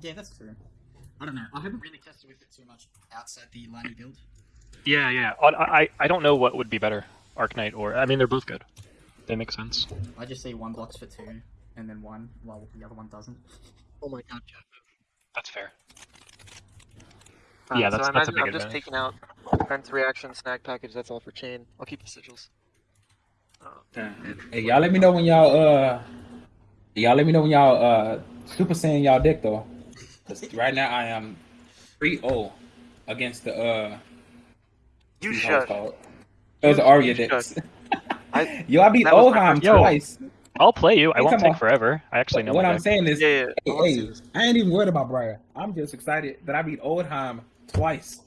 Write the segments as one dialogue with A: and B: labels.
A: Yeah, that's true. I don't know. I haven't really tested with it too much outside the Lani build.
B: Yeah, yeah. I, I I don't know what would be better, Arc Knight or I mean they're both good. They make sense.
A: I just see one blocks for two, and then one while the other one doesn't.
B: Oh my god, yeah. That's fair.
C: Uh,
B: Yeah,
C: so
B: that's-
C: I
B: that's a
C: imagine
B: big
C: I'm just taking out defense reaction, snag package, that's all for chain. I'll keep the sigils. Uh,
D: Hey, y'all let me know when y'all uh y'all let me know when y'all uh super saiyan y'all deck though. 'Cause right now I am 3-0 against the uh
C: you
D: what it's
C: should.
D: called. Those are Arya
C: You
D: decks.
C: I-
D: Yo, I beat
C: that was my
D: Oldhim
C: first-
B: Yo.
D: twice.
B: I'll play you. I
D: Hey,
B: won't take
D: on.
B: forever. I actually know
D: what I'm
B: deck.
D: saying is,
C: Yeah, yeah.
D: hey,
C: I
D: hey. I ain't even worried about Briar. I'm just excited that I beat Oldhim twice.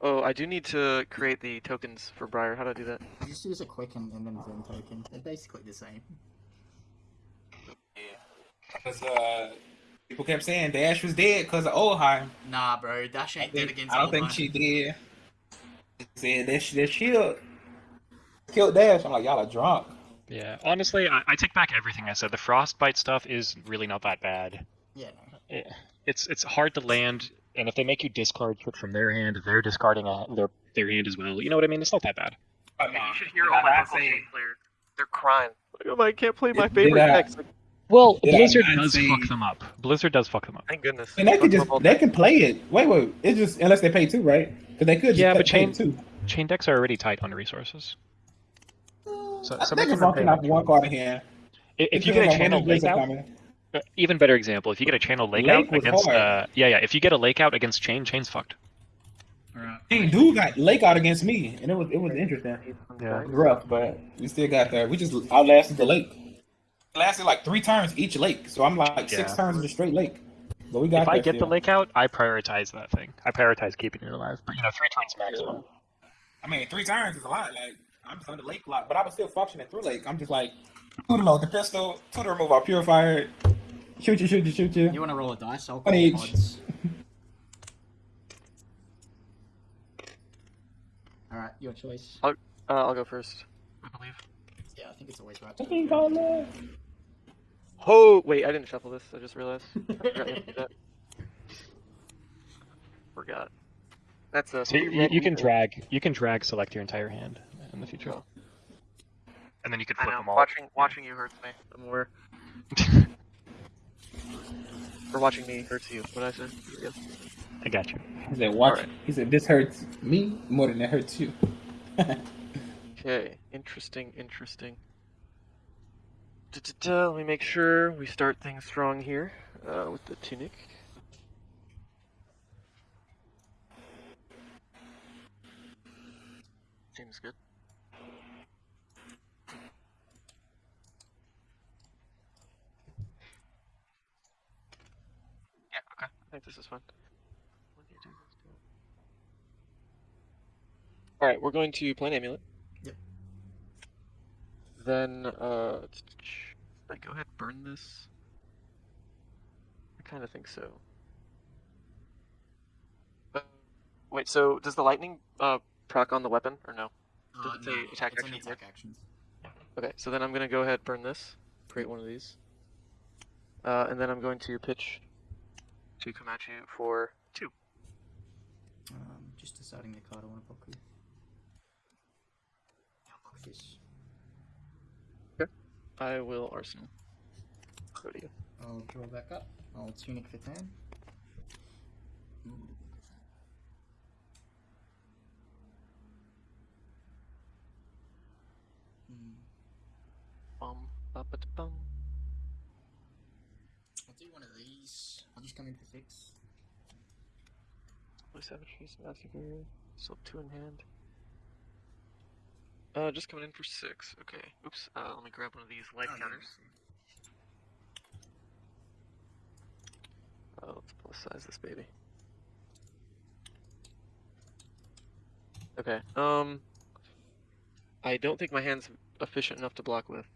C: Oh, I do need to create the tokens for Briar. How do I do that?
A: You just use a quick and then Zen token. They're basically the same. Yeah.
D: Because uh, people kept saying Dash was dead because of Oldhim.
A: Nah, bro, Dash
D: I,
A: ain't dead
D: think,
A: against
D: I don't think she did. Said that she, that shield killed Dash. I'm like, y'all are drunk.
B: Yeah, honestly, I, I take back everything I said. The frostbite stuff is really not that bad.
A: Yeah.
B: It, it's it's hard to land, and if they make you discard shit from their hand, they're discarding a, their their hand as well. You know what I mean? It's not that bad.
D: But,
C: you should hear all
D: I
C: my
D: not
C: local
D: say-
C: players. They're crying. Like, oh, I can't play my favorite
D: did
C: decks. Like,
B: Well,
D: Did I
B: Blizzard does
D: say-
B: fuck them up. Blizzard does fuck them up.
C: thank goodness.
D: And they
C: Fuck
D: can just they can play it. Wait, wait. It's just unless they pay two, right? Because they could just
B: Yeah,
D: pay
B: but chain-
D: two.
B: Chain decks are already tight on resources. So,
D: I think
B: make
D: it's
B: them
D: fucking
B: pay
D: one card in here.
B: If, if you get a
D: on when
B: channel lake
D: Blizzard
B: out,
D: coming.
B: uh, even better example, if you get a channel lake,
D: Lake
B: out against, uh, yeah, yeah, if you get a lake out against chain, chain's fucked.
A: Alright.
D: Dang, dude got lake out against me, and it was it was interesting. It
B: Yeah.
D: was rough, but we still got there. We just outlasted the lake. It lasted like three turns each lake, so I'm like six
B: Yeah.
D: turns of the straight lake. But we got
B: If I
D: there
B: get the lake out, I prioritize that thing. I prioritize keeping it alive. But you know, three turns maximum.
D: I mean, three turns is a lot. Like I'm just on the lake a lot, but I was still functioning through lake. I'm just like, two to load the pistol, two to remove our purifier, shoot you, shoot you, shoot you.
A: You want to roll a dice? I'll
D: One
A: call
D: each.
A: odds. Alright, your choice.
C: Uh, I'll go first. I believe.
A: Yeah, I think it's always right.
D: I think all that.
C: Oh wait, I didn't shuffle this. I just realized. I forgot you have to do that. Forgot. That's a.
B: So you, you, you can drag, you can drag select your entire hand in the future, oh. and then you could
C: I
B: flip
C: know.
B: them all.
C: Watching watching you hurts me. I'm aware. or watching me hurts you. What I said. Yeah.
B: I got you.
D: He said, "Watch."
C: Alright.
D: He said, "This hurts me more than it hurts you."
C: Okay. Interesting. Interesting. Da-da-da, Let me make sure we start things strong here uh, with the tunic. Seems good. Yeah, okay. I think this is do? Alright, we're going to play an amulet.
A: Yep.
C: Then, uh, I go ahead and burn this? I kind of think so. Uh, wait, so does the lightning uh, proc on the weapon, or no? Does
A: Uh,
C: it say
A: no,
C: attack
A: it's only
C: action
A: attack actions.
C: Okay, so then I'm gonna go ahead burn this, create one of these, uh, and then I'm going to pitch to Komachi for two.
A: Um, just deciding the card I want to block with. I'll block this.
C: I will arsenal. Go to you.
A: I'll draw back up. I'll tunic for turn. Ooh. Hmm.
C: Bum, ba, ba, bum.
A: I'll do one of these. I'll just come in for six.
C: Blue Savageries, Massacre. Still two in hand. Uh, just coming in for six. Okay. Oops. Uh, let me grab one of these light
A: Oh, yeah,
C: counters. Uh, let's plus size this baby. Okay. Um. I don't think my hand's efficient enough to block with.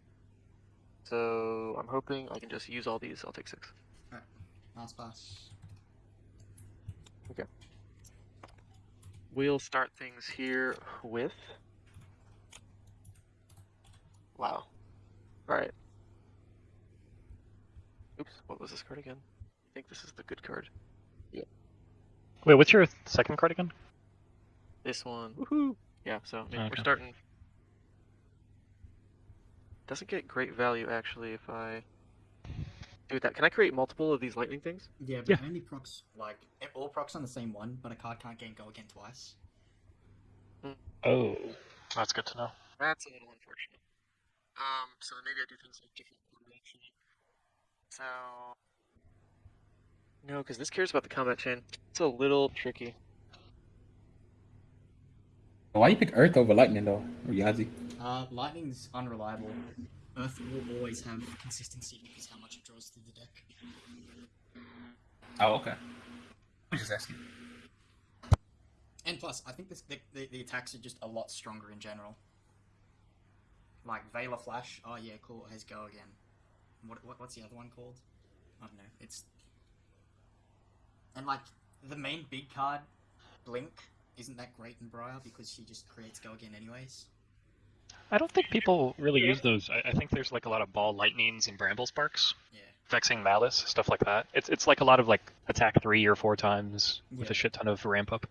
C: So I'm hoping I can just use all these. I'll take six.
A: Last pass. Okay.
C: We'll start things here with. Wow. Alright. Oops, what was this card again? I think this is the good card. Yeah.
B: Wait, what's your second card again?
C: This one. Woohoo! Yeah, so I mean, we're starting. Doesn't get great value actually if I do that. Can I create multiple of these lightning things?
A: Yeah, but
B: Yeah.
A: only procs like all procs on the same one, but a card can't gain go again twice. Hmm.
B: Oh, that's good to know.
C: That's a little unfortunate. Um, so maybe I do things like different coordination. So no, because this cares about the combat chain. It's a little tricky.
D: Why do you pick Earth over Lightning though, Yazi?
A: Uh, lightning's unreliable. Earth will always have consistency because how much it draws through the deck.
D: Oh, okay. I'm just asking.
A: And plus, I think this, the, the the attacks are just a lot stronger in general. Like Vela Flash. Oh yeah, cool. It has go again. What, what what's the other one called? I don't know. It's and like the main big card, Blink, isn't that great in Briar because she just creates go again anyways.
B: I don't think people really use those. I, I think there's like a lot of ball lightnings and bramble sparks,
A: Yeah.
B: vexing malice, stuff like that. It's it's like a lot of like attack three or four times with a shit ton of ramp up.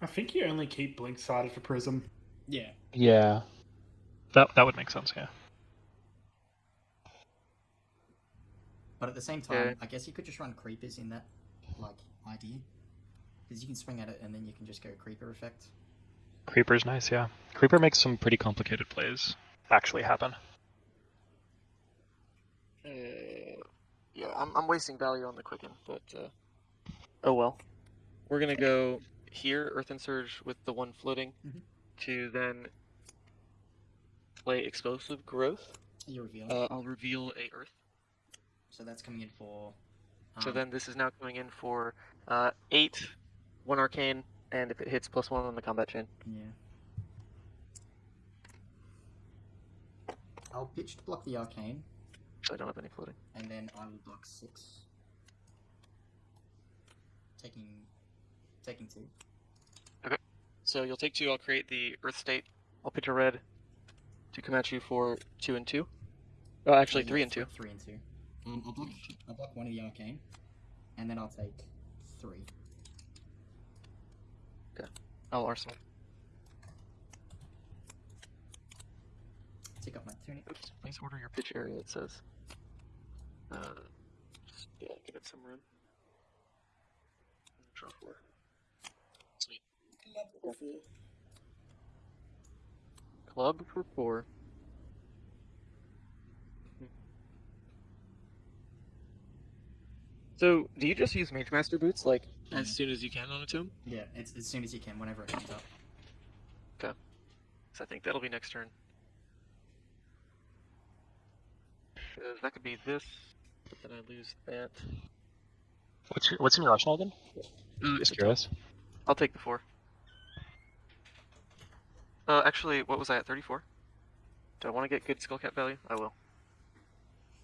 E: I think you only keep blink sided for Prism.
A: Yeah.
B: Yeah, that that would make sense. Yeah.
A: But at the same time,
C: Okay.
A: I guess you could just run creepers in that like idea. Because you can swing at it and then you can just go creeper effect.
B: Creeper's nice. Yeah, Creeper makes some pretty complicated plays actually happen.
C: Uh, yeah, I'm, I'm wasting value on the quicken, but uh, oh well. We're gonna go here, Earth and Surge with the one floating,
A: Mhm.
C: to then play Explosive Growth.
A: You reveal.
C: Uh, I'll reveal a Earth.
A: so that's coming in for.
C: So
A: um,
C: then this is now coming in for uh, eight, one Arcane, and if it hits, plus one on the combat chain.
A: Yeah. I'll pitch to block the arcane,
C: So I don't have any floating.
A: and then I will block six. Taking, taking two. Okay.
C: So you'll take two. I'll create the Earth State. I'll pitch a red to come at you for two and two. Oh, actually, three and two.
A: Three and two. Um, I'll block. I'll block one of the arcane, and then I'll take three. Okay.
C: Oh, Arsenal.
A: Take up my tunic.
C: Oops. Please order your pitch area. It says. Uh, yeah, give it some room. Draw four. Sweet. Club for four. So, do you just use Mage Master boots like as soon as you can on a tomb?
A: Yeah, it's as soon as you can, whenever it comes up. Okay.
C: So I think that'll be next turn. 'Cause that could be this, but then I lose that.
B: What's your, what's in your arsenal again?
C: Uh,
B: Just curious.
C: I'll take the four. Uh, actually, what was I at? 34? Do I want to get good skull cap value? I will.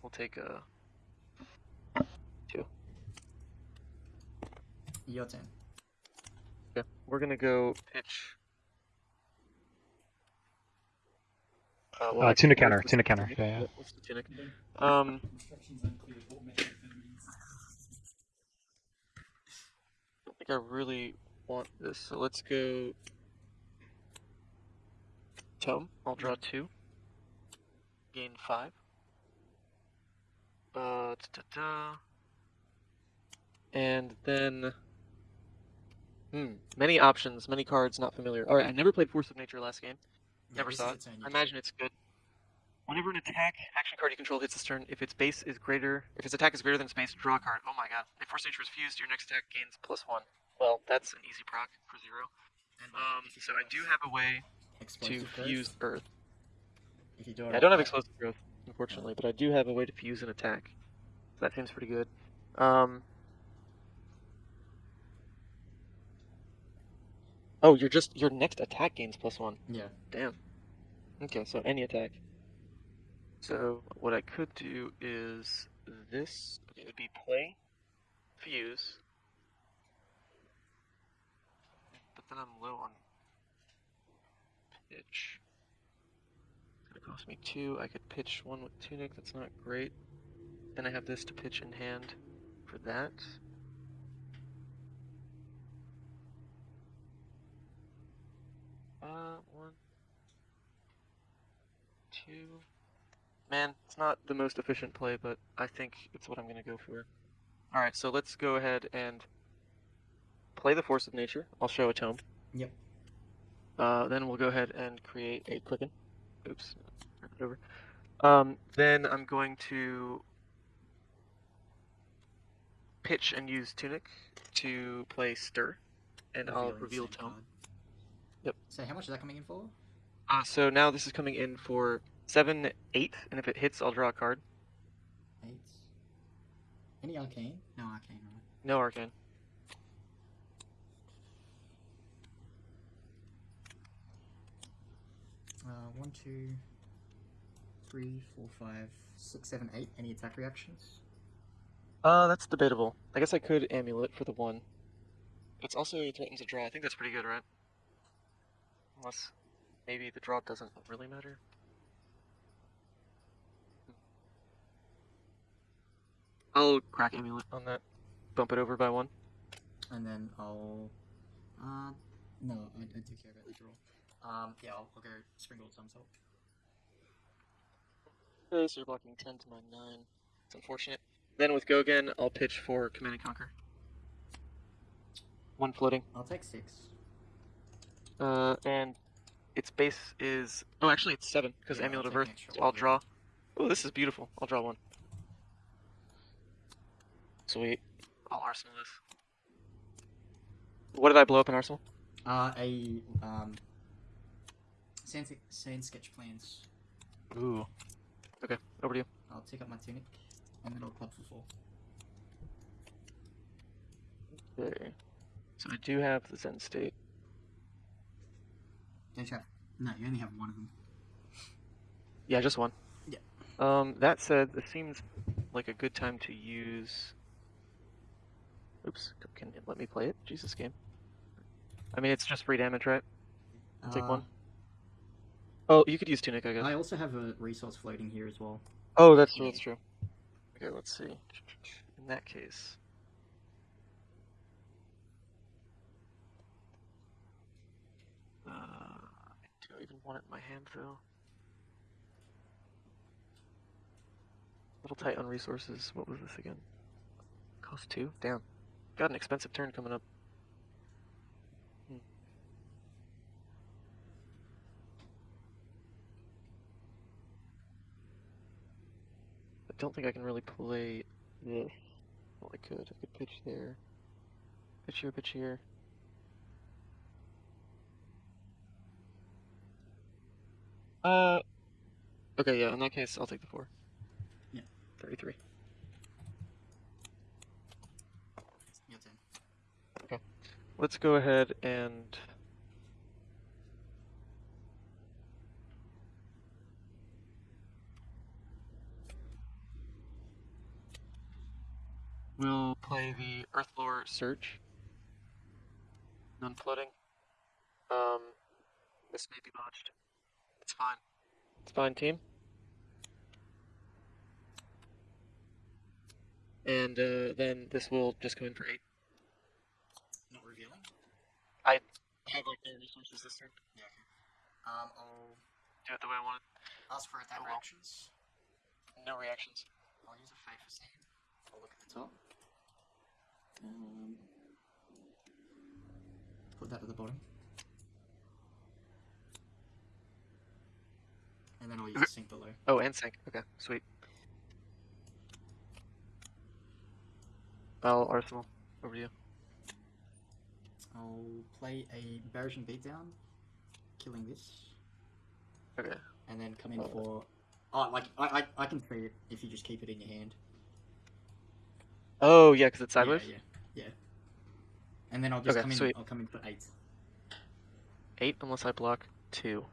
C: We'll take, uh,
A: Your turn.
C: okay. We're gonna go pitch. Uh, well,
B: Uh, tuna counter,
C: the
B: tuna counter,
C: tunic?
B: yeah, yeah.
C: What's the tunic? Um,
A: Instructions unclear. What method means?
C: I don't think I really want this, so let's go. Tome. I'll draw two. Gain five. Uh, da-da-da. And then. Hmm. Many options, many cards, not familiar. Alright, I never played Force of Nature last game.
A: Yeah,
C: Never
A: this
C: saw
A: is the turn you
C: I imagine it's good. Whenever an attack action card you control hits this turn, if its base is greater, if its attack is greater than its base, draw a card. Oh my god! If Force of Nature is fused, your next attack gains plus one. Well, that's an easy proc for zero.
A: And,
C: Um, so I do have a way to
A: growth,
C: fuse Earth.
A: If you do it
C: I don't have explosive growth, unfortunately, but I do have a way to fuse an attack. So that seems pretty good. Um. Oh, you're just your next attack gains plus one.
A: Yeah.
C: Damn. Okay, so any attack. So what I could do is this. It would be play, fuse. But then I'm low on pitch. It's gonna cost me two. I could pitch one with tunic. That's not great. Then I have this to pitch in hand. for that. Uh, one, two. Man, it's not the most efficient play, but I think it's what I'm gonna go for. All right, so let's go ahead and play the Force of Nature. I'll show a tome.
A: Yep.
C: Uh, then we'll go ahead and create a Quicken. Oops, over. Um, then I'm going to pitch and use Tunic to play Stir, and I'll reveal Tome.
A: card.
C: Yep.
A: So how much is that coming in for?
C: Uh, so now this is coming in for 7, 8, and if it hits, I'll draw a card.
A: Eight. Any arcane? No arcane, right?
C: No Arcane.
A: Uh, one, two, three, four, five, six, seven, eight. Any attack reactions?
C: Uh, that's debatable. I guess I could Amulet for the 1. It's also threatens a draw. I think that's pretty good, right? Unless maybe the draw doesn't really matter. I'll crack Amulet on that. Bump it over by 1.
A: And then I'll. Uh, no, I, I do care about the draw. Um, yeah, I'll, I'll go Springboard Somersault.
C: Okay, so you're blocking 10 to my 9. It's unfortunate. Then with Go again, I'll pitch for Command and Conquer. One floating.
A: I'll take six.
C: Uh, and its base is. Oh, actually, it's 7, because
A: Yeah, I'll
C: Amulet of Earth. So I'll draw. Oh, this is beautiful. I'll draw one. Sweet. I'll arsenal this. What did I blow up in arsenal?
A: Uh, a um. Sand, sand sketch plans.
C: Ooh. Okay, over to you.
A: I'll take up my tunic, and then I'll club for four.
C: Okay. So I do have the Zen state.
A: Don't you have? No, you only have one of them.
C: Yeah, just one.
A: Yeah.
C: Um, that said, this seems like a good time to use. Oops, can it let me play it? Jesus game. I mean, it's just free damage, right? I'll take one. Oh, you could use Tunic, I guess.
A: I also have a resource floating here as well.
C: Oh, that's true, that's true. Okay, let's see. In that case. Uh, do I even want it in my hand, though? A little tight on resources. What was this again? Cost two? Damn. Got an expensive turn coming up. Don't think I can really play this. Well, I could. I could pitch there. Pitch here, pitch here. Uh. Okay, yeah, in that case, I'll take the four.
A: Yeah.
C: 33.
A: Your turn.
C: Let's go ahead and. We'll play the Earthlore Surge. Non floating. Um, this may be botched. It's fine. It's fine, team. And uh, then this will just go in for 8.
A: Not revealing.
C: I have like no resources this turn.
A: Yeah. Okay. Um, I'll
C: Do it the way I want
A: ask for attack
C: Oh,
A: reactions.
C: it. No reactions.
A: I'll use a favor save. I'll look at the top. Um, put that at the bottom. And then I'll use sync below.
C: Oh, and sync. Okay, sweet. I'll arsenal. Over to you.
A: I'll play a Barraging Beatdown, killing this,
C: Okay.
A: and then come in
C: Oh.
A: for. Oh, like I, I, I can see it if you just keep it in your hand.
C: Oh yeah, because it's sideways.
A: Yeah, yeah, yeah. And then I'll just
C: Okay,
A: come in.
C: sweet.
A: I'll come in for eight.
C: Eight unless I block two.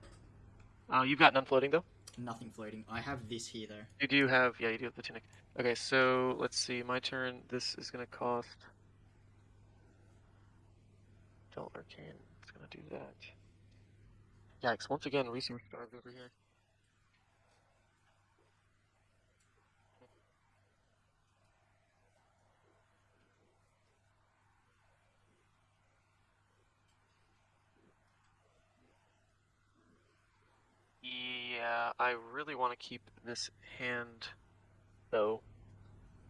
C: Oh, you've got none floating though.
A: Nothing floating. I have this here though.
C: You do have, yeah, you do have the tunic. Okay, so let's see. My turn. This is gonna cost. Don't arcane. It's gonna do that. Yikes! Once again, resource guards over here. Yeah, I really want to keep this hand, though.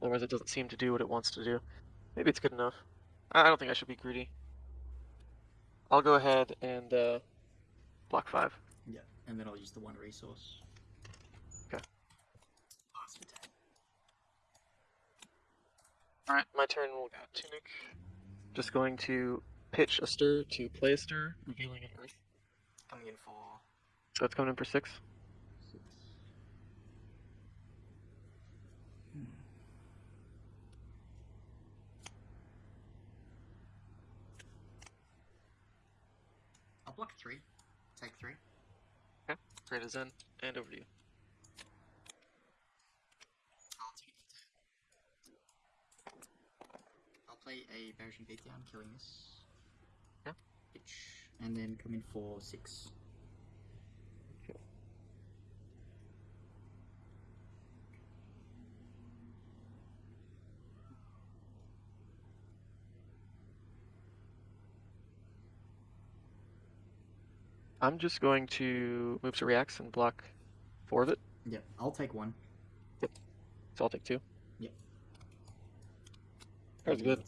C: Otherwise, it doesn't seem to do what it wants to do. Maybe it's good enough. I don't think I should be greedy. I'll go ahead and uh, block five.
A: Yeah, and then I'll use the one resource.
C: Okay.
A: Pass.
C: All right, my turn. We'll go tunic. Just going to pitch a stir to play a stir, revealing an earth.
A: Coming in for
C: So it's coming in for six.
A: Hmm. I'll block three. Take three.
C: Great as in, and over to you.
A: I'll take it. I'll play a Barraging Beatdown, killing this.
C: Yeah.
A: And then come in for six.
C: I'm just going to move to reacts and block four of it.
A: Yeah, I'll take one. Yep.
C: So I'll take two.
A: Yep.
C: That's good.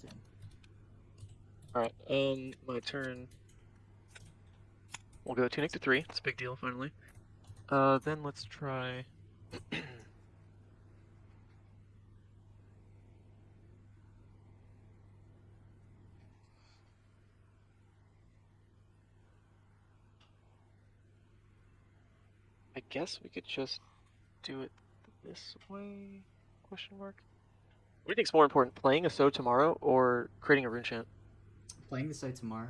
C: Alright, um, my turn. We'll go tunic to three. It's a big deal, finally. Uh, then let's try. guess we could just do it this way? Question mark. What do you think's more important, playing a Sow Tomorrow or creating a rune chant?
A: Playing the Sow Tomorrow.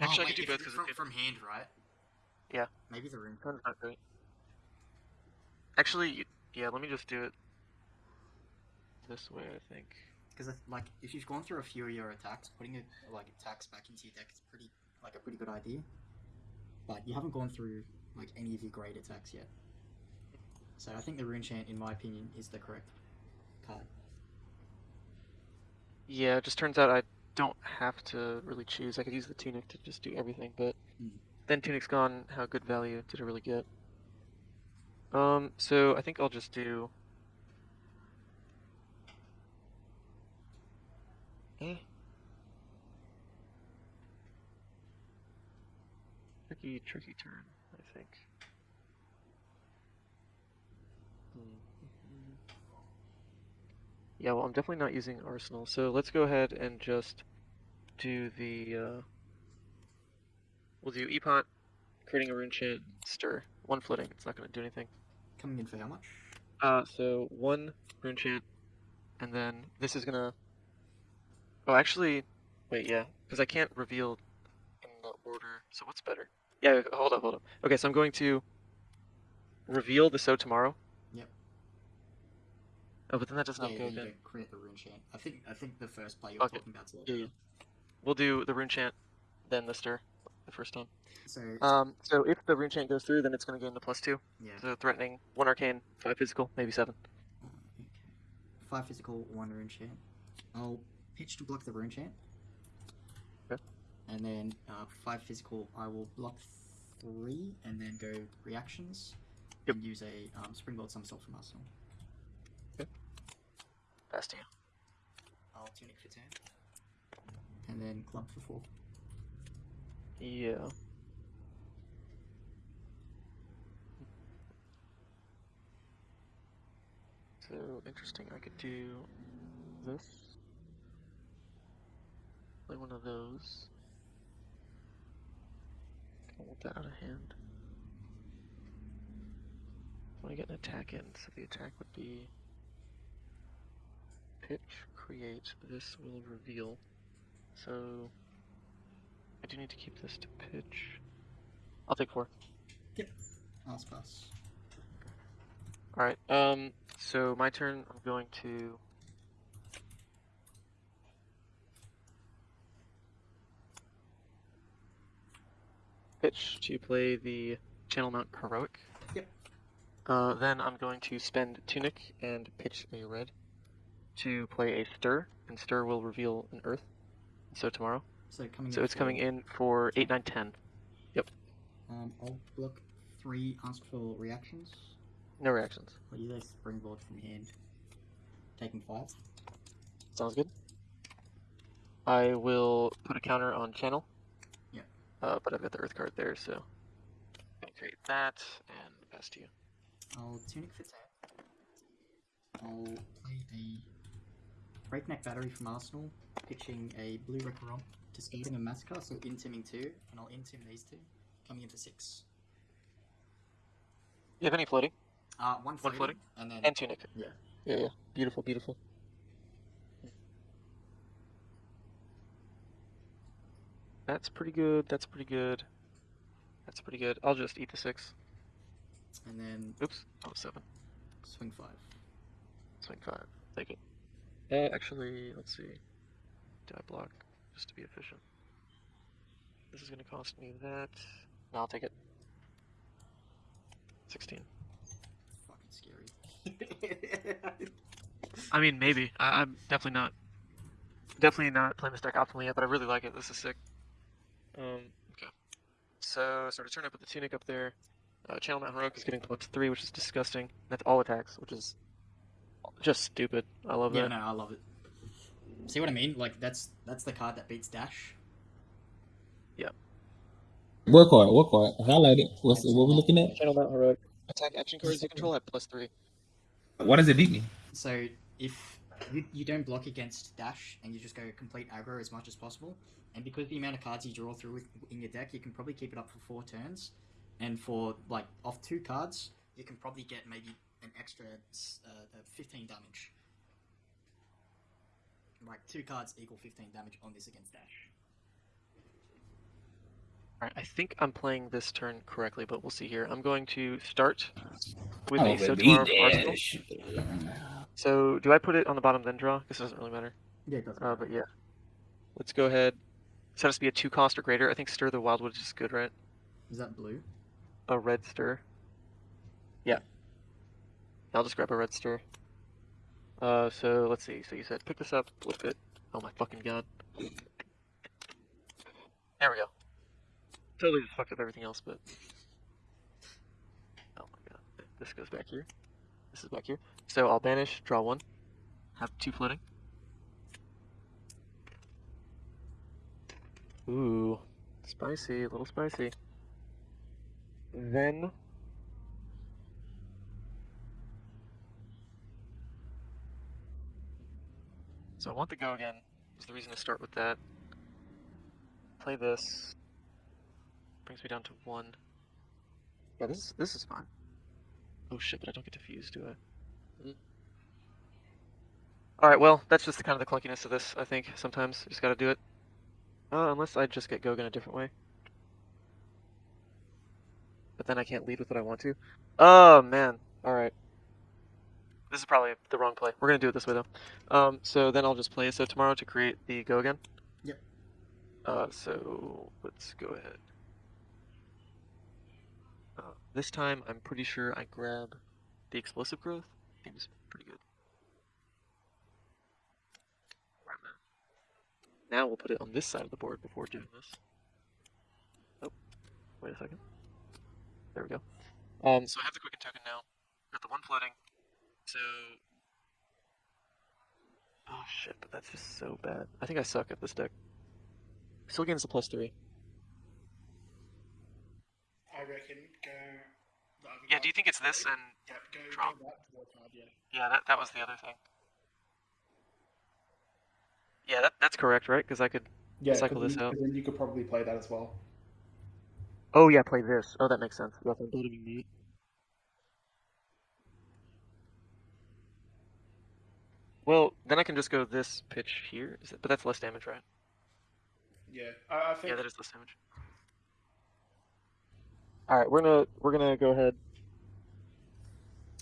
C: Actually, I
A: oh,
C: could do both
A: if-
C: 'cause
A: from, from hand, right?
C: Yeah.
A: Maybe the room.
C: Sounds not great. Actually, yeah, let me just do it this way, I think.
A: Because like, if you've gone through a few of your attacks, putting a, like attacks back into your deck is pretty like a pretty good idea. But you haven't gone through like any of your great attacks yet. So I think the rune chant, in my opinion, is the correct card.
C: Yeah, it just turns out I don't have to really choose. I could use the tunic to just do everything, but
A: Hmm.
C: then tunic's gone. How good value did it really get? Um, so I think I'll just do. Eh. Tricky, tricky turn, I think. Hmm. Yeah, well, I'm definitely not using Arsenal, so let's go ahead and just do the, uh... We'll do Epot, creating a rune chant, stir. One floating, it's not gonna do anything.
A: Coming in for how much?
C: Uh, so one rune chant, and then this is gonna... Oh, actually, wait, yeah, because I can't reveal in the order, so what's better? Yeah, hold up, hold up. Okay, so I'm going to reveal the Sow Tomorrow. Oh, but then that does not
A: yeah,
C: go again.
A: create the rune chant. I think I think the first play you were
C: Okay.
A: talking about's a
C: Yeah, yeah. We'll do the rune chant, then the stir, the first time.
A: So
C: Um, so if the rune chant goes through, then it's going to go into plus two.
A: yeah.
C: So threatening, one arcane, five physical, maybe seven.
A: Okay. Five physical, one rune chant. I'll pitch to block the rune chant.
C: Okay.
A: And then uh, five physical, I will block three and then go reactions.
C: Yep.
A: And use a um, springboard somersault from Arsenal.
C: Bastia.
A: I'll tunic for turn. And then club for four.
C: Yeah. So interesting. I could do this. Play one of those. I want that out of hand. Want to get an attack in, so the attack would be pitch, create. This will reveal. So I do need to keep this to pitch. I'll take four. Yep.
A: Pass, pass.
C: Alright, um, so my turn, I'm going to... Pitch to play the Channel Mount Heroic.
A: Yep.
C: Uh, then I'm going to spend Tunic and pitch a red to play a Stir, and Stir will reveal an Earth. Sow Tomorrow.
A: So coming
C: So it's coming in for 8, 9, 10.
A: Um, I'll block three ask for reactions.
C: No reactions.
A: I'll use a springboard from hand. Taking five.
C: Sounds good. I will put a counter on channel.
A: Yeah.
C: Uh, but I've got the earth card there, so I'll create that and pass to you.
A: I'll tunic for ten. I'll play a breakneck battery from Arsenal, pitching a blue Recurrent to skating a massacre, so intiming two, and I'll intim these two, coming in for six.
C: You have any floating?
A: Uh, one
C: One
A: floating,
C: floating?
A: and then
C: And tunic.
A: Yeah.
C: Yeah, yeah. Beautiful, beautiful. That's pretty good. That's pretty good. That's pretty good. I'll just eat the six.
A: and then
C: Oops. Oh, seven.
A: swing five.
C: Swing five. Take it. Uh, actually, let's see. Do I block just to be efficient? This is gonna cost me that. No, I'll take it. 16.
A: Fucking scary.
C: I mean, maybe. I, I'm definitely not. Definitely not playing this deck optimally yet, but I really like it. This is sick. Um, okay. So, start a turn, I put the Tunic up there. Uh, Channel Mount Heroic is getting plus 3, which is disgusting. That's all attacks, which is just stupid. I love
A: yeah,
C: that.
A: no, I love it. See what I mean? Like that's that's the card that beats Dash. Yep.
D: What card? What card? Highlight it. What's what we looking at?
C: Channel Mountain Heroic. Attack action cards you control at plus 3.
D: Why does it beat me?
A: So if you, you don't block against Dash and you just go complete aggro as much as possible, and because the amount of cards you draw through with, in your deck, you can probably keep it up for four turns, and for like off two cards, you can probably get maybe an extra uh, uh, 15 damage. Like two cards equal 15 damage on this against Dash.
C: Alright, I think I'm playing this turn correctly, but we'll see here. I'm going to start with
D: Oh,
C: a
D: but
C: Sotomar
D: beat
C: Arsenal. So, do I put it on the bottom then draw? This doesn't really matter.
A: Yeah, it doesn't.
C: Uh, but yeah. Let's go ahead. This has to be a two cost or greater. I think Stir the Wildwood is good, right?
A: Is that blue?
C: A red stir. I'll just grab a red stir. Uh, so let's see. So you said pick this up, flip it. Oh my fucking god. There we go. Totally just fucked up everything else, but. Oh my god. This goes back here. This is back here. So I'll banish, draw one. Have two floating. Ooh. Spicy, a little spicy. Then So I want the go again. Is the reason to start with that. Play this. Brings me down to one. Yeah, this is this is fine. Oh shit, but I don't get to fuse, do I? Alright, well, that's just the kind of the clunkiness of this, I think, sometimes. You just gotta do it. Uh, unless I just get Gogan a different way. But then I can't lead with what I want to. Oh, man. Alright. This is probably the wrong play. We're gonna do it this way, though. Um, so then I'll just play Sow Tomorrow to create the go again.
A: Yep.
C: Uh, so let's go ahead. Uh, this time, I'm pretty sure I grab the explosive growth. Seems pretty good. Now we'll put it on this side of the board before doing this. Oh, wait a second. There we go. Um, so I have the quicken token now. Got the one floating. So. Oh shit, but that's just so bad. I think I suck at this deck. Still gains the plus three.
E: I reckon go. the
C: Yeah, do you think it's this and
E: Yeah, go,
C: draw?
E: go that draw card, yeah.
C: Yeah, that that was the other thing. Yeah, that that's correct, right? Because I could.
E: Yeah,
C: Cycle
E: 'cause
C: this
E: then,
C: out.
E: 'cause then you could probably play that as well.
C: Oh yeah, play this. Oh, that makes sense. Yeah, I'm bottoming meat. Well, then I can just go this pitch here. Is it? But that's less damage, right?
E: Yeah, I, I think.
C: Yeah, that is less damage. All right, we're gonna we're gonna go ahead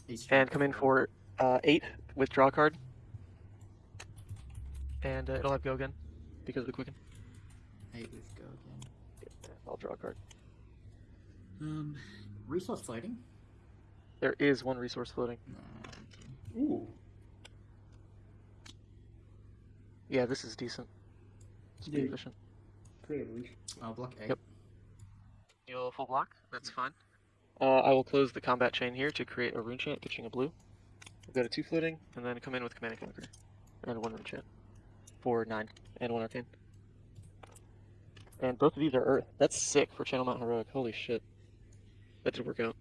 A: He's
C: and come in for uh, eight with draw card, and uh, it'll have go again because of the quicken.
A: eight with go again.
C: Yeah, I'll draw a card.
A: Um, resource floating.
C: There is one resource floating.
A: Nah, okay.
E: Ooh.
C: Yeah, this is decent. It's pretty efficient.
E: Creative reach.
A: I'll block eight.
C: Yep. You'll full block. That's fine. Uh, I will close the combat chain here to create a rune chant, pitching a blue. We'll go to two floating, and then come in with command and conquer, and one rune chant for nine and one arcane. And both of these are earth. That's sick for Channel Mount Heroic. Holy shit, that did work out.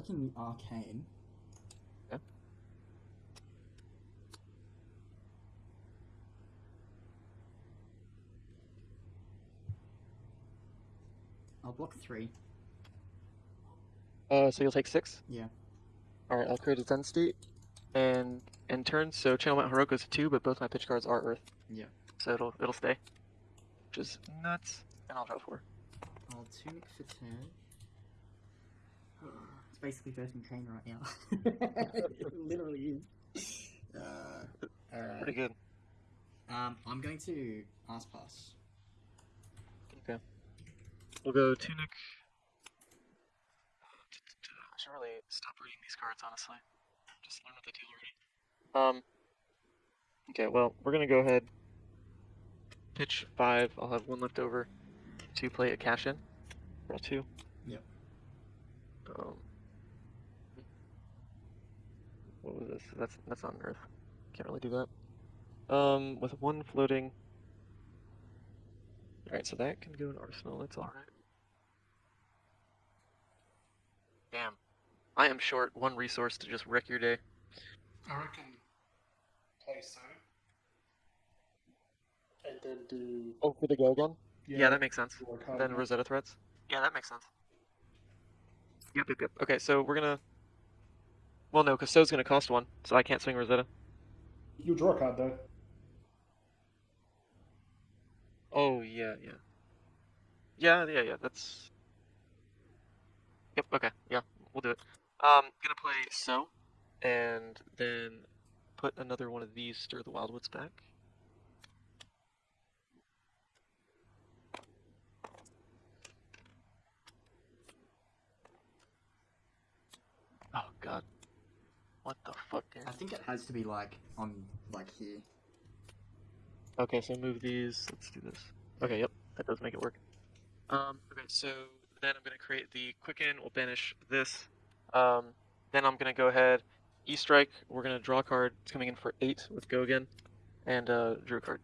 A: Taking the arcane.
C: Yeah.
A: I'll block three.
C: Uh, so you'll take six.
A: Yeah.
C: All right, I'll create a Zen state, and end turn. So Channel Mount Heroic goes to two, but both my pitch cards are Earth.
A: Yeah.
C: So it'll it'll stay, which is nuts. And I'll draw four.
A: I'll tunic for turn. It's basically first in chain right now. it literally is. Uh, alright.
C: Pretty good.
A: Um, I'm going to ask pass.
C: Okay. We'll go Tunic. I should really stop reading these cards, honestly. Just learn what they do already. Um. Okay, well, we're gonna go ahead. Pitch five. I'll have one left over to play a cash in. Roll two.
A: Yep.
C: Um. What was this? That's that's on Earth. Can't really do that. Um, with one floating. Alright, so that can go in Arsenal, it's alright. Damn. I am short one resource to just wreck your day.
E: I reckon play so. And then do.
C: Oh, for the go again? Yeah, that makes sense.
E: draw a card
C: Then. Rosetta threats? Yeah, that makes sense. Yep, yep, yep. Okay, so we're gonna. Well, no, because So's gonna cost one, so I can't swing Rosetta.
E: You'll draw a card though.
C: Oh, yeah, yeah. Yeah, yeah, yeah, that's. Yep, okay, yeah, we'll do it. Um, gonna play So, and then put another one of these Stir the Wildwoods back. Oh god. What the fuck,
A: is
C: I
A: think it has to be like on like here.
C: Okay, so move these. Let's do this. Okay, yep, that does make it work. Um, okay, so then I'm gonna create the quicken. We'll banish this. Um, then I'm gonna go ahead, E strike. We're gonna draw a card. It's coming in for eight with go again, and uh, drew a card.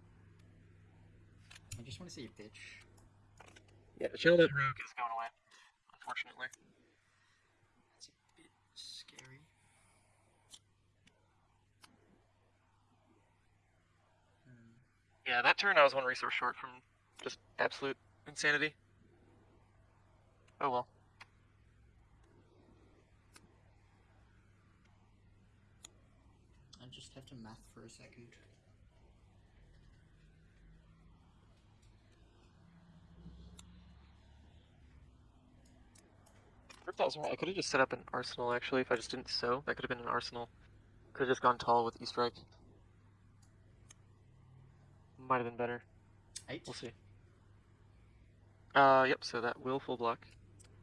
A: I just want to see a pitch.
C: Yeah, the channel that Heroic is going away, unfortunately.
A: That's a bit scary. Hmm.
C: Yeah, that turn I was one resource short from just absolute insanity. Oh well.
A: I just have to math for a second.
C: If that was right, I could have just set up an arsenal actually if I just didn't sow. That could have been an arsenal. Could have just gone tall with E strike. Might have been better.
A: Eight.
C: We'll see. Uh, yep. So that will full block.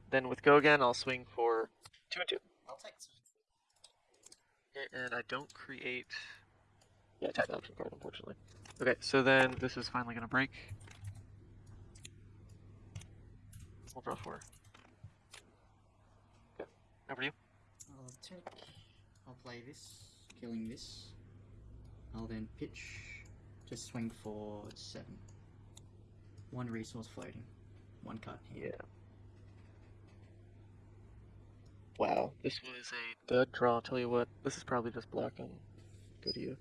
C: Then with go again, I'll swing for two and two.
A: I'll take two.
C: Okay, and I don't create. Yeah, tap option card, unfortunately. Okay, so then this is finally gonna break. We'll draw four. Okay, over to you.
A: I'll take. I'll play this, killing this. I'll then pitch to swing for seven. One resource floating. One cut here.
C: Yeah. Wow, this was a dead draw. I'll tell you what, this is probably just blocking. Good to you.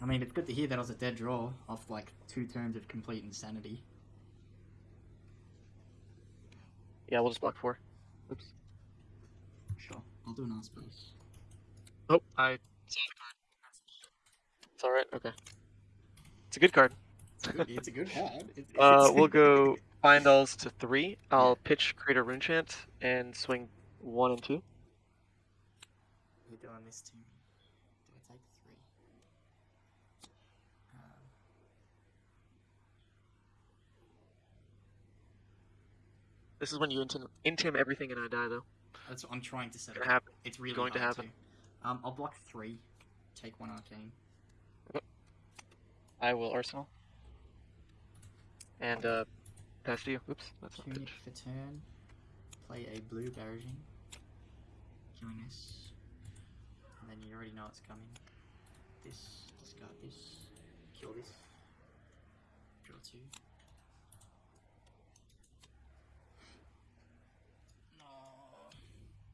A: I mean, it's good to hear that I was a dead draw off like two turns of complete insanity.
C: Yeah, we'll just block four. Oops.
A: Sure. I'll do an ask base.
C: Oh, I saw the card. It's alright, okay. It's a good card.
A: It's a good, it's card. It-
C: Uh, we'll go find alls to three. I'll pitch create a rune chant and swing one and two.
A: You're doing this to. Do I take three? Um,
C: This is when you intim, intim everything and I die though.
A: That's what I'm trying to set
C: Gonna
A: up.
C: happen.
A: It's really
C: going to
A: hard
C: happen.
A: Um, I'll block three, take one arcane.
C: I will Arsenal. And uh, pass to you. Oops, that's not
A: Tunic
C: pitch.
A: for turn. Play a blue Barraging. Killing this. And then you already know it's coming. This, discard this, kill this. Draw two. No,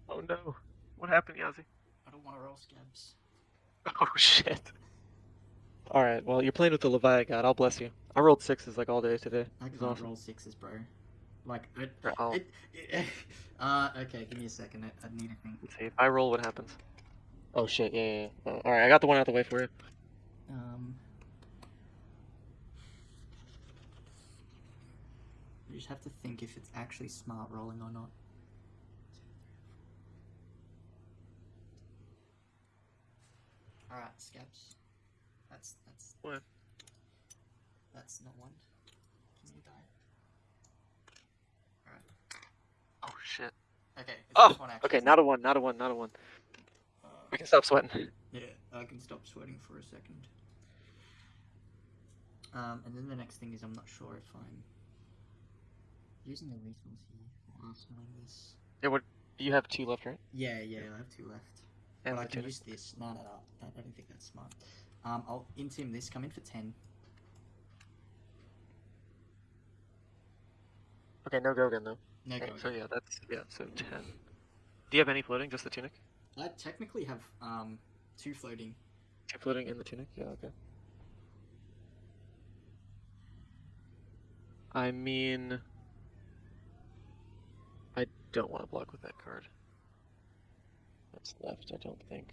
C: Oh no. What happened, Yazi?
A: I don't want to roll scabs.
C: Oh shit. Alright, well, you're playing with the Leviathan God. I'll bless you. I rolled sixes like all day today.
A: I can't
C: awesome.
A: roll sixes, bro. Like, it,
C: Right,
A: it, it, uh, okay, give me a second. I, I need to think.
C: Let's see. If I roll, what happens? Oh shit, yeah, yeah, yeah. Uh, Alright, I got the one out the way for you.
A: Um, you just have to think if it's actually smart rolling or not. Alright, scabs. That's that's
C: What?
A: That's not one. Can you die? Alright.
C: Oh shit.
A: Okay. It's
C: Oh,
A: this one actually.
C: Okay, not a one, not a one, not a one.
A: Uh,
C: We can stop sweating.
A: Yeah, I can stop sweating for a second. Um, and then the next thing is I'm not sure if I'm using the resource here or arsenaling this.
C: You have two left, right?
A: Yeah, yeah, I have two left.
C: And
A: but I can use this. No, no, no. I I don't think that's smart. Um, I'll intim this. Come in for ten.
C: Okay, no go again though.
A: No
C: Okay,
A: go.
C: so yeah, that's yeah, so ten. Do you have any floating? Just the tunic?
A: I technically have um two floating.
C: Two floating in the tunic? Yeah, okay. I mean, I don't want to block with that card. That's left, I don't think.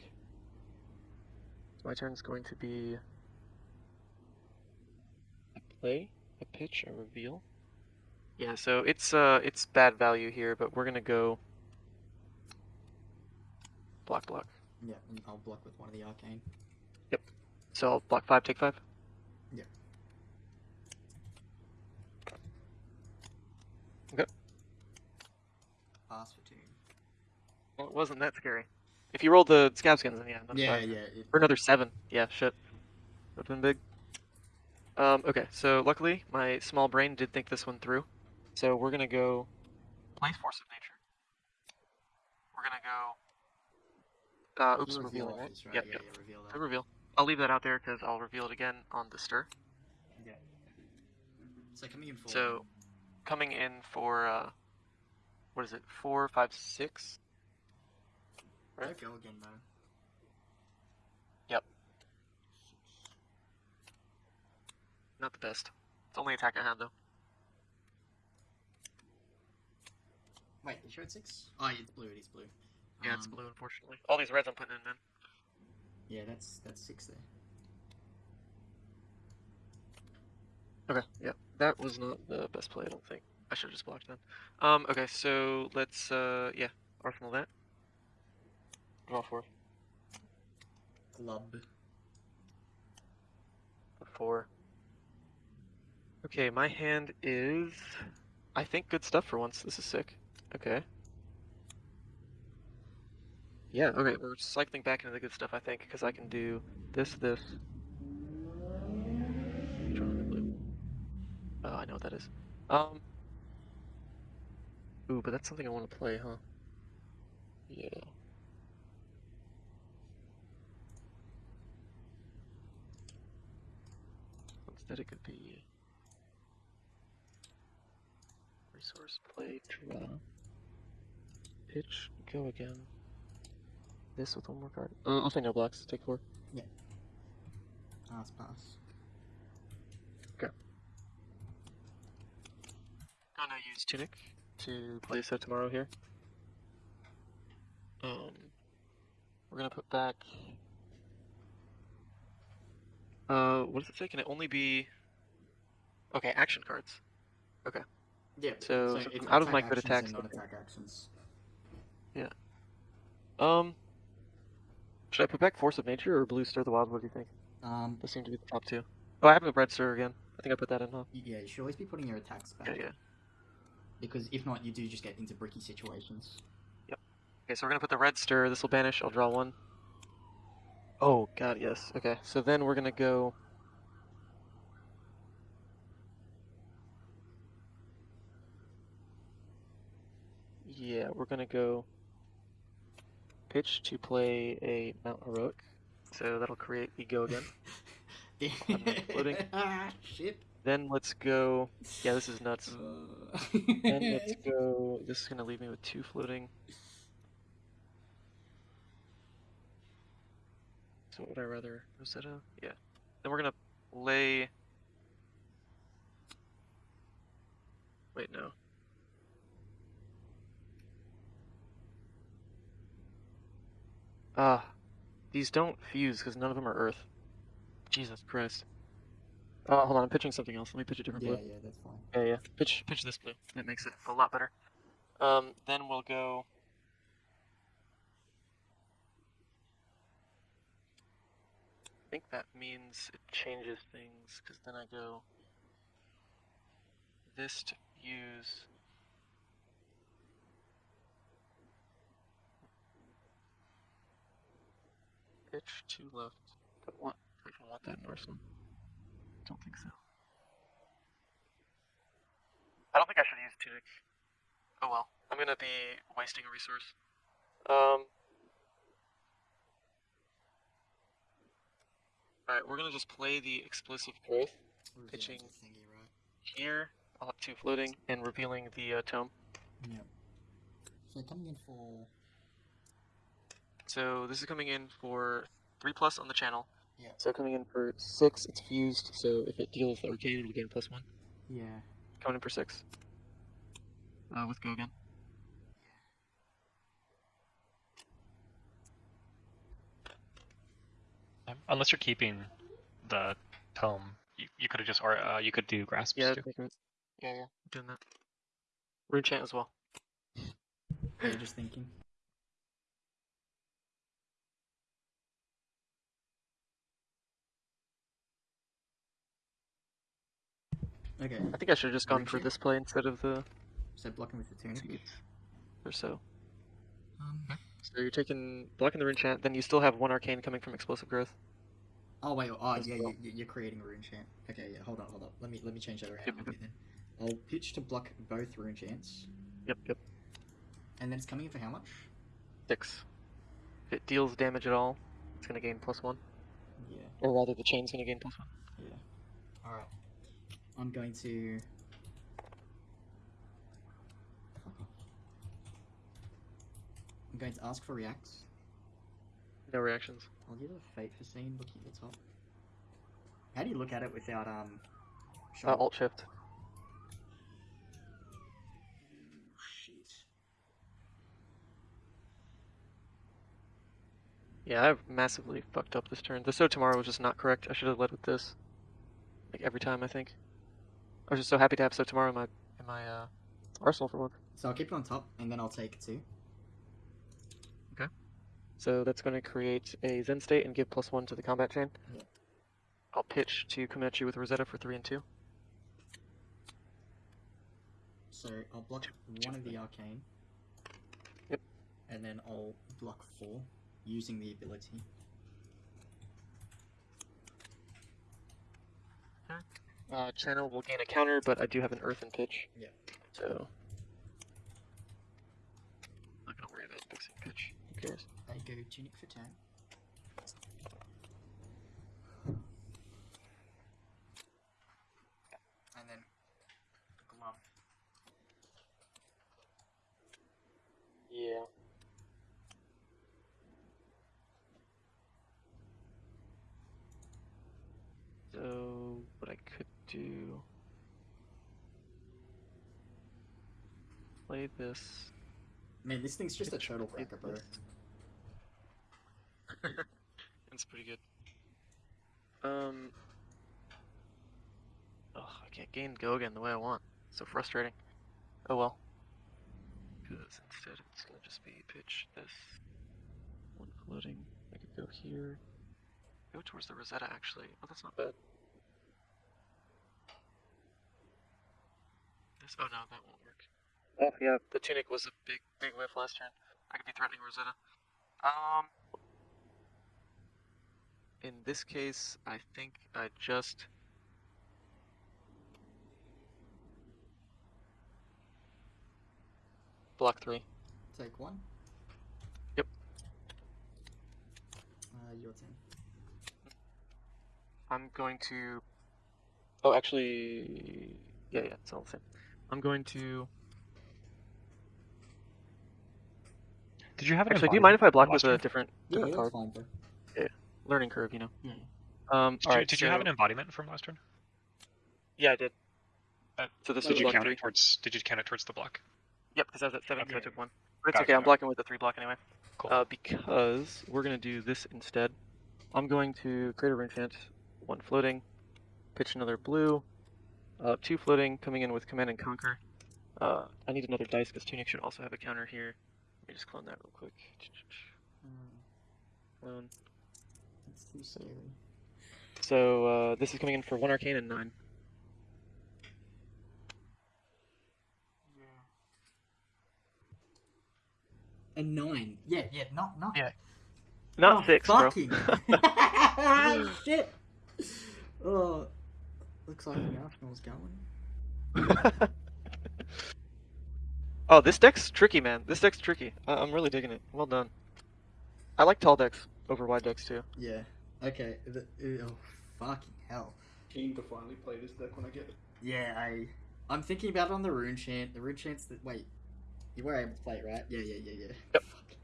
C: My turn is going to be a play, a pitch, a reveal. Yeah, so it's uh it's bad value here, but we're gonna go block block.
A: Yeah, and I'll block with one of the arcane. Yep.
C: So I'll block five, take five. Yeah. Okay.
A: Pass for two.
C: Well, it wasn't that scary. If you rolled the scab skins, then yeah, another
A: yeah,
C: five.
A: yeah. It,
C: Or another seven. Yeah, shit. Would've been big. Um, okay, so luckily my small brain did think this one through. So we're gonna go place force of nature. We're gonna go. Uh, oops,
A: reveal
C: revealing,
A: off
C: right?
A: this, right?
C: Yep,
A: yeah,
C: yep.
A: yeah, reveal
C: I
A: that.
C: reveal. I'll leave that out there because I'll reveal it again on the stir.
A: Yeah. So coming in for
C: So, coming in for uh, what is it? Four, five, six. Right?
A: go again man.
C: Yep. Not the best. It's only attack I have though.
A: Wait, you sure it's six? Oh, yeah, it's blue. It is blue.
C: Yeah, it's
A: Um,
C: blue, unfortunately. All these reds I'm putting in, man.
A: Yeah, that's that's six there.
C: Okay, yeah, that was not the best play, I don't think. I should have just blocked that. Um, okay, so let's, uh, yeah, arsenal that. Draw four.
A: Glub.
C: Four. Okay, my hand is, I think, good stuff for once. This is sick. Okay. Yeah, okay, we're cycling back into the good stuff, I think, because I can do this, this. Blue. Oh, I know what that is. Um. Ooh, but that's something I want to play, huh? Yeah. Instead, it could be resource play, draw, pitch, go again. This with one more card. Uh, I'll say no blocks. Take four. Yeah.
A: Pass, pass. Okay.
C: Gonna use Tunic to play set tomorrow here. Um, we're gonna put back. Uh, what does it say? Can it only be? Okay, action cards. Okay.
A: Yeah.
C: So, I'm out of my
A: attack actions
C: attacks,
A: and non-attack actions.
C: Um, should I put back Force of Nature or Blue Stir the Wild? What do you think?
A: Um,
C: Those seem to be the top two. Oh, I have a Red Stir again. I think I put that in, huh?
A: yeah, you should always be putting your attacks back.
C: Yeah, yeah.
A: Because if not, you do just get into bricky situations. Yep.
C: Okay, so we're gonna put the red stir. This will banish. I'll draw one. Oh god, yes. Okay, so then we're gonna go. Yeah, we're gonna go pitch to play a Mount Heroic. So that'll create ego again. floating.
A: ah, shit.
C: Then let's go. Yeah, this is nuts.
A: Uh,
C: Then let's go. This is gonna leave me with two floating. So what would I rather? Rosetta? Yeah. Then we're gonna lay. Wait, no. Ah, these don't fuse because none of them are Earth. Jesus Christ. Oh, hold on, I'm pitching something else. Let me pitch a different
A: yeah,
C: blue.
A: yeah, that's fine.
C: Yeah, yeah. Pitch, pitch this blue. That makes it a lot better. Um, then we'll go. Think that means it changes things because then I go. This to use. Pitch to left. Don't want. I don't want that in Arsenal. Don't think so. I don't think I should use tunic. Oh well. I'm gonna be wasting a resource. Um. Alright, we're gonna just play the explosive growth Pitching.
A: thingy, right?
C: here. I'll have two floating and revealing the uh, tome.
A: Yep. So coming in for
C: So this is coming in for three plus on the channel.
A: Yeah.
C: So coming in for six, it's fused. So if it deals the arcane, it'll gain plus one.
A: yeah.
C: Coming in for six. Uh, with go again.
B: Um, Unless you're keeping the tome, you, you could have just or uh, you could do grasp.
C: Yeah,
B: too.
C: making it- yeah, yeah. Doing that. Rune chant as well.
A: You're just thinking. Okay,
C: I think I should have just gone
A: Rune
C: for
A: chant?
C: this play instead of the
A: so blocking with the tunic.
C: or so.
A: Um,
C: So you're taking blocking the rune chant, then you still have one arcane coming from explosive growth.
A: oh wait, oh yeah,
C: well.
A: you, you're creating a rune chant. Okay, yeah, hold on, hold on. Let me let me change that around
C: Yep,
A: then. I'll pitch to block both rune chants,
C: Yep, yep.
A: and then it's coming in for how much?
C: Six. If it deals damage at all, it's gonna gain plus one.
A: Yeah,
C: Or rather, the chain's gonna gain plus one.
A: yeah. All right, I'm going to. I'm going to ask for reacts.
C: No reactions.
A: I'll give it a Fate Foreseen looking at the top. How do you look at it without um?
C: Uh, alt shift.
A: Shit.
C: Yeah, I've massively fucked up this turn. The Sow Tomorrow was just not correct. I should have led with this. Like every time, I think. I was just so happy to have Sow Tomorrow in my in my uh, arsenal for once.
A: So I'll keep it on top, and then I'll take two.
C: So that's going to create a Zen state and give plus one to the combat chain. I'll pitch to come at you with Rosetta for three and two.
A: So I'll block one of the arcane.
C: Yep.
A: And then I'll block four using the ability.
C: Uh, channel will gain a counter, but I do have an earthen pitch.
A: Yeah.
C: So. Not gonna worry about fixing pitch. Who cares?
A: I go tunic for ten. And then glove.
C: Yeah. So what I could do play this.
A: Man, this thing's just a turtle
C: play
A: cracker, bro.
C: This. That's pretty good. Um. Oh, I can't gain go again the way I want. So frustrating. Oh well. Because instead it's gonna just be pitch this one floating. I could go here. Go towards the Rosetta actually. Oh, that's not bad. This. Oh no, that won't work. Oh yeah, the tunic was a big, big whiff last turn. I could be threatening Rosetta. Um, in this case, I think I just block three.
A: Take one.
C: Yep.
A: Uh, your turn.
C: I'm going to. Oh, actually, yeah, yeah, it's all the same. I'm going to.
B: Did you have an
C: Actually, do you mind if I block with a
B: turn?
C: different,
A: Yeah,
C: different
A: that's
C: card?
A: fine, bro.
C: Learning curve, you know.
A: Yeah.
C: Um.
B: Did,
C: all
B: you,
C: right.
B: did you have an embodiment from last turn?
C: Yeah, I did.
B: Uh,
C: so this
B: Did you count
C: three.
B: it towards? Did you count it towards the block?
C: Yep, because I was at seven, so I took one. But it's
B: Got it,
C: okay. I'm
B: got
C: blocking with the three block anyway.
B: Cool.
C: Uh, because we're gonna do this instead. I'm going to create a rune chant, one floating, pitch another blue, uh, two floating, coming in with command and conquer. Uh, I need another dice because Tunic should also have a counter here. Let me just clone that real quick. Clone.
A: That's.
C: So uh, this is coming in for one arcane and nine.
A: And nine. Yeah, yeah, not not.
C: Yeah. Not
A: Oh,
C: six, bro.
A: fucking. Shit. Oh, looks like the Arsenal's going.
C: oh, this deck's tricky, man. This deck's tricky. I- I'm really digging it. Well done. I like tall decks over wide decks too.
A: Yeah. Okay. The, oh, fucking hell.
E: Keen to finally play this deck when I get it.
A: Yeah, I. I'm thinking about it on the rune chant. The rune chants that. Wait. You were able to play it, right? Yeah, yeah, yeah, yeah.
C: Yep.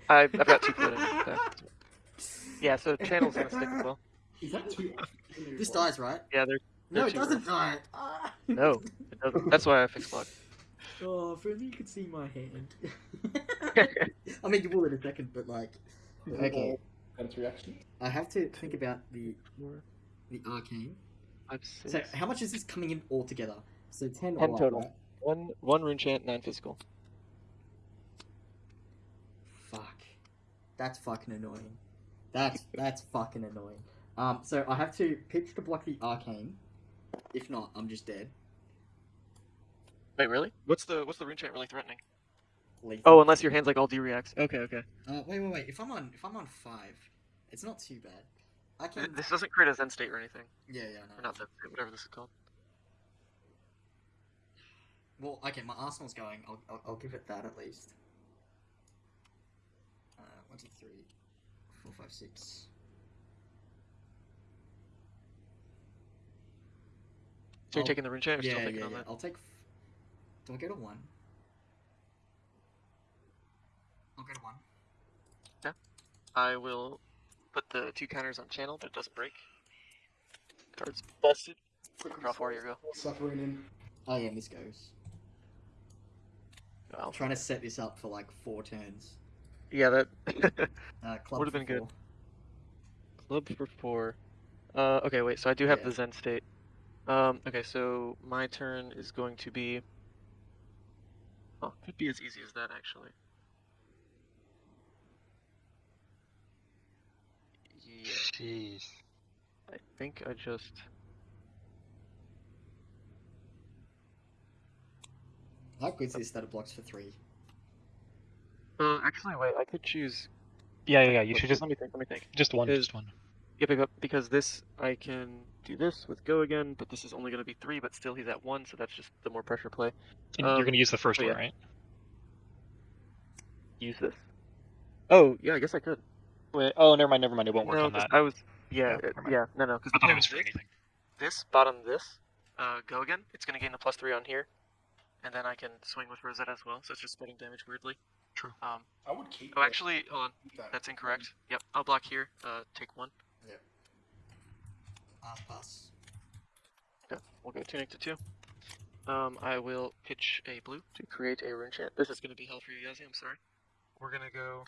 C: I've, I've got two floating. so- Yeah, so channel's gonna stick as well.
E: Is that too?
A: This dies, right?
C: Yeah, they're
A: No, it doesn't die. Ah.
C: no, it doesn't. That's why I fixed block.
A: Oh, if only you could see my hand. I mean, you will in a second, but like, okay,
E: Got its reaction.
A: I have to think about the the arcane.
C: Five,
A: So,
C: six.
A: how much is this coming in altogether? So ten. all up,
C: total.
A: right?
C: One one rune chant, nine physical.
A: Fuck, that's fucking annoying. That's that's fucking annoying. Um, so I have to pitch to block the arcane. If not, I'm just dead.
C: Wait, really? What's the what's the rune chant really threatening?
A: Lethal.
C: Oh, unless your hand's like all D reacts. Okay, okay.
A: Uh, wait, wait, wait. If I'm on, if I'm on five, it's not too bad. I can.
C: This doesn't create a Zen state or anything.
A: Yeah, yeah,
C: Or
A: no.
C: not Zen state, whatever this is called.
A: Well, okay, my Arsenal's going. I'll, I'll, I'll give it that at least. Uh, one, two, three, four, five, six.
C: So you're
A: I'll-
C: taking the rune or
A: yeah,
C: still thinking
A: yeah,
C: on
A: yeah.
C: that?
A: I'll take. f- Do I go to one? I'll go to one. Yeah.
C: I will put the two counters on channel, but it doesn't break. Cards busted. Draw four, you go.
E: Suffering in.
A: Oh yeah, this goes.
C: Well,
A: I'm trying to set this up for like four turns.
C: yeah, that
A: Uh, club
C: Would've
A: for
C: been good. club for four. Uh, okay, wait. So I do have
A: Yeah.
C: the Zen state. Um, okay, so my turn is going to be. Oh, could be as easy as that actually.
B: Jeez.
C: I think I just.
A: How good is that it blocks for three?
C: Uh, actually, wait. I could choose.
B: Yeah, yeah, yeah. You should just
C: let me think. Let me think.
B: just one, just one.
C: Yeah, because- because this I can do this with go again, but this is only going to be three. But still, he's at one, so that's just the more pressure play.
B: And
C: um,
B: you're gonna use the first
C: oh,
B: one,
C: yeah.
B: right?
C: Use this. Oh, yeah. I guess I could.
B: Wait. Oh, never mind, never mind. It won't work
C: no,
B: on
C: 'cause
B: that.
C: I was. Yeah,
B: No,
C: it- yeah. No, no. Because
B: I thought it was for anything.
C: this bottom this uh, go again. It's going to gain the plus three on here, and then I can swing with Rosetta as well. So it's just spreading damage weirdly.
B: True.
C: Um.
E: I would keep.
C: Oh,
E: that-
C: actually, hold on.
E: that.
C: That's incorrect. Yep. I'll block here. Uh, take one. Yeah.
A: Pass, pass.
C: Okay, we'll go tunic to two. Um, I will pitch a blue to create a rune chant. This is going to be hell for you, Yazzie. I'm sorry. We're going to go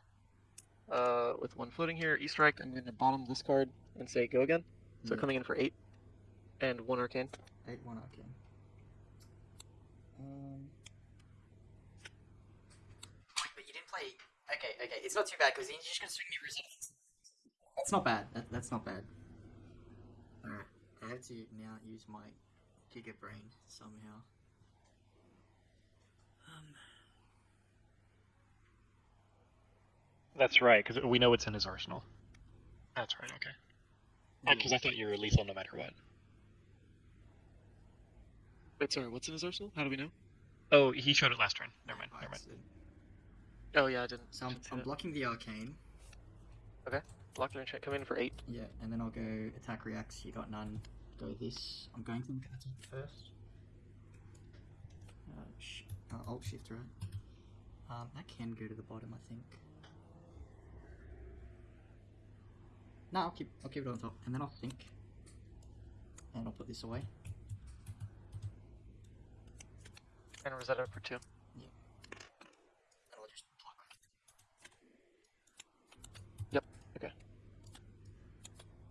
C: uh, with one floating here. E strike. I'm going to bottom this card and say go again. So
A: Yeah.
C: coming in for eight and one arcane.
A: Eight, one, okay. Um. But you didn't play. Okay, okay. It's not too bad because you're just gonna swing me resistance. That's not bad. That, that's not bad. Alright. I have to now use my Giga Brain somehow. Um.
B: That's right, because we know it's in his arsenal. That's right. Okay. Because I thought you were lethal no matter what.
C: Wait, sorry. What's in his arsenal? How do we know?
B: Oh, he showed it last turn. Never mind. Never mind.
C: Oh yeah, I didn't.
A: So I'm,
C: didn't
A: I'm blocking the arcane. Okay.
C: Block the check. Come in for eight.
A: Yeah, and then I'll go attack reacts. You got none. Go this. I'm going to look at attack first. Uh, sh- uh, alt shift right. Um, that can go to the bottom, I think. No, I'll keep I'll keep it on top, and then I'll think, and I'll put this away.
C: And Rosetta for two.
A: And I'll just block.
C: Yep, okay.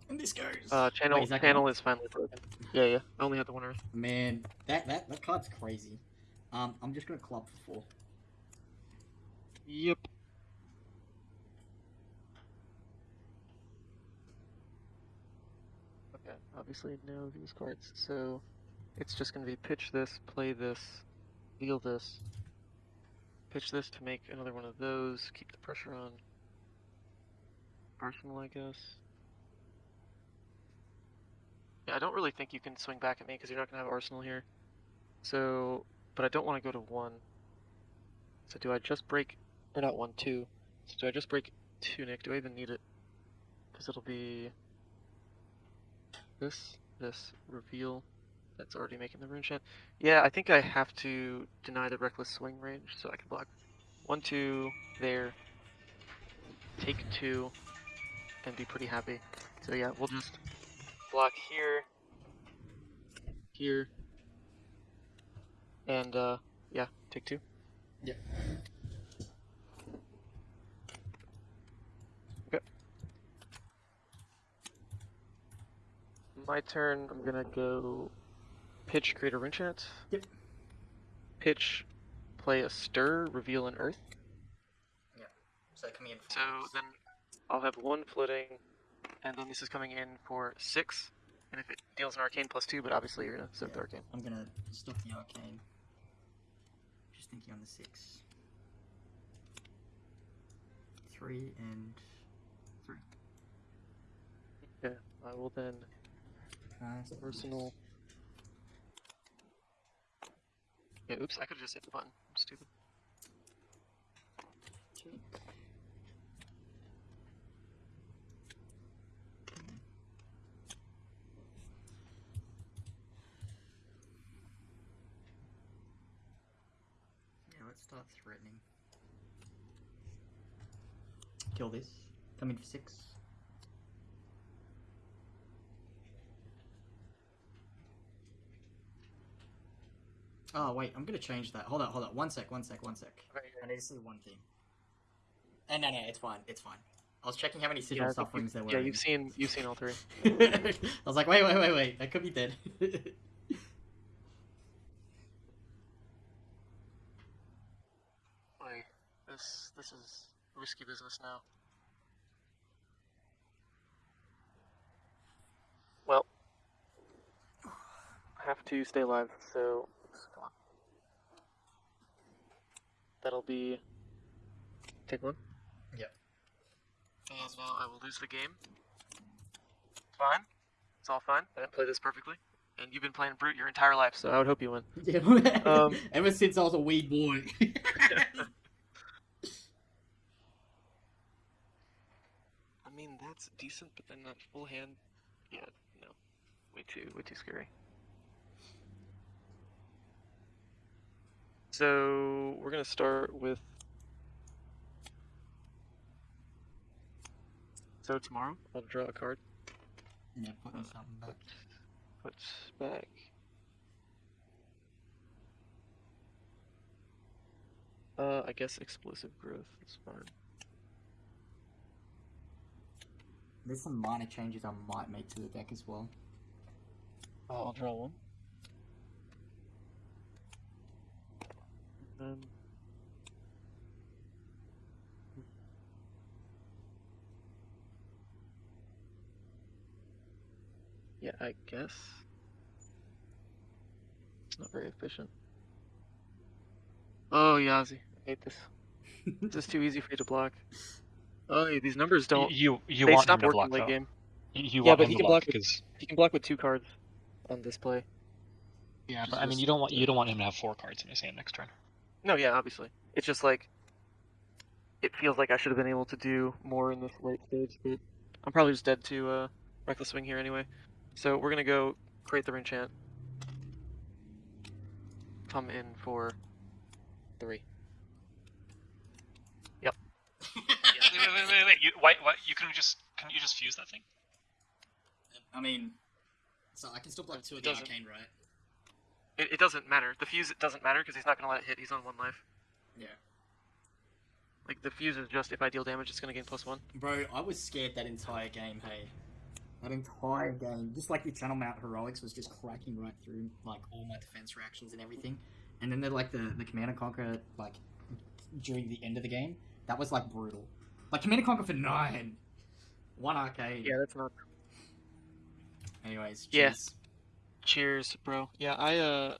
A: And this goes.
C: Uh, channel
A: is
C: channel
A: gone?
C: is finally broken. Yeah, yeah. I only had the one earth.
A: Man, that that that card's crazy. Um, I'm just gonna club for four.
C: Yep. Okay, obviously no of these cards, so it's just gonna be pitch this, play this, deal this, pitch this to make another one of those, keep the pressure on. Arsenal, I guess. Yeah, I don't really think you can swing back at me because you're not gonna have Arsenal here. So, but I don't want to go to one. So do I just break, or not one, two. So do I just break Tunic? Do I even need it? Because it'll be this, this, reveal. That's already making the rune chant. Yeah, I think I have to deny the reckless swing range so I can block one, two, there, take two, and be pretty happy. So yeah, we'll just block here, here, and uh, yeah, take two.
A: Yep.
C: My turn. I'm gonna go pitch, create a rune chant.
A: Yep.
C: Pitch, play a stir, reveal an earth. Yeah.
A: So that coming in. For
C: So then I'll have one floating, and then this is coming in for six. And if it deals an arcane plus two, but obviously you're gonna soak the arcane.
A: I'm gonna stop the arcane. Just thinking on the six. Three and three.
C: Okay. I will then
A: Uh, so
C: personal. Yeah. Oops. I could have just hit the button. I'm stupid.
A: Two. Yeah, let's start threatening. Kill this. Come in for six. Oh wait, I'm gonna change that. Hold on, hold on. One sec, one sec, one sec.
C: Okay,
A: I need to see one thing. Uh, no, no, it's fine, it's fine. I was checking how many
C: Yeah,
A: sigil
C: I think
A: sufferings there were.
C: yeah, you've seen you've seen all three.
A: I was like, wait, wait, wait, wait. I could be dead.
C: Wait, this this is risky business now. Well, I have to stay alive, so come on. That'll be take one.
A: Yep.
C: And now I will lose the game. Fine. It's all fine. I didn't play this perfectly. And you've been playing Brute your entire life, so I would hope you win.
A: Yeah,
C: Um,
A: Ever since I was a wee boy.
C: I mean, that's decent, but then that full hand, yeah, no, way too, way too scary. So we're gonna start with. Sow Tomorrow, I'll draw a card.
A: yeah, put me something back.
C: Put back. Uh, I guess explosive growth is fine.
A: There's some minor changes I might make to the deck as well.
C: Oh, I'll draw one. Um, yeah, I guess. It's not very efficient. Oh, Yazi, I hate this. This is too easy for you to block. Oh, yeah, these numbers don't.
B: You you
C: they
B: want him
C: stop
B: to
C: working
B: block
C: late
B: though.
C: game.
B: You, you
C: Yeah, but he can
B: block
C: block with-
B: because
C: He can block with two cards on display.
B: yeah, but I mean you don't want you don't want him to have four cards in his hand next turn.
C: No, yeah, obviously. It's just like it feels like I should have been able to do more in this late stage, but I'm probably just dead to uh, reckless swing here anyway. So we're gonna go create the enchant. Come in for three.
B: wait, wait, wait, wait, wait. You, why, why, you couldn't just couldn't you just fuse that thing?
A: I mean, so I can still block two of the
C: doesn't.
A: arcane, right?
C: It, it doesn't matter. The fuse it doesn't matter because he's not gonna let it hit. He's on one life.
A: Yeah.
C: Like the fuse is just if I deal damage, it's gonna gain plus one.
A: Bro, I was scared that entire game, hey. That entire game, just like the channel mount heroics was just cracking right through like all my defense reactions and everything. And then the like the, the Command and Conquer like during the end of the game, that was like brutal. Like Command and Conquer for nine. One arcane.
C: Yeah, that's not.
A: Anyways,
C: Yeah. Cheers. Bro. Yeah, I uh